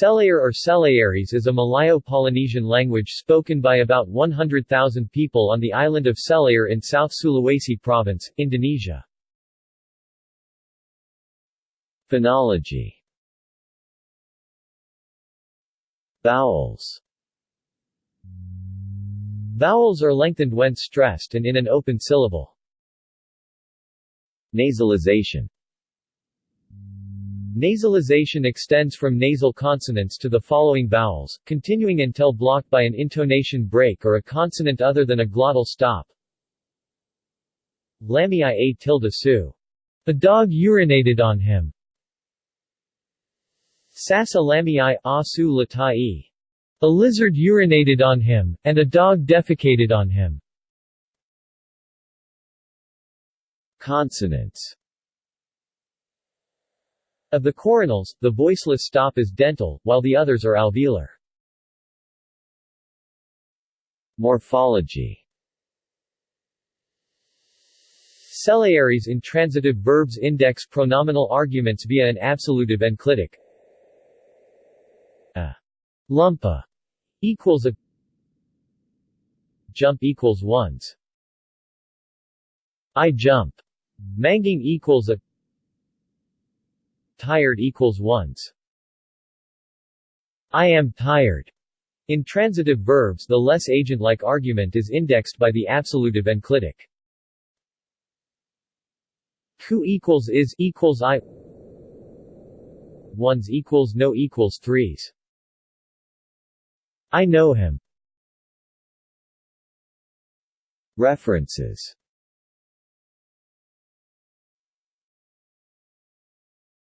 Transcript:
Selayar or Selayarese is a Malayo-Polynesian language spoken by about 100,000 people on the island of Selayar in South Sulawesi Province, Indonesia. Phonology Vowels Vowels are lengthened when stressed and in an open syllable. Nasalization Nasalization extends from nasal consonants to the following vowels, continuing until blocked by an intonation break or a consonant other than a glottal stop. Lamii a tilde su. A dog urinated on him. Sasa lamii a su latai. A lizard urinated on him, and a dog defecated on him. Consonants of the coronals, the voiceless stop is dental, while the others are alveolar. Morphology Selayarese intransitive verbs index pronominal arguments via an absolutive enclitic. A lumpa equals a jump equals ones. I jump. Manging equals a tired equals ones. I am tired. In transitive verbs the less agent-like argument is indexed by the absolutive enclitic. Ku equals is equals I ones equals no equals threes. I know him. References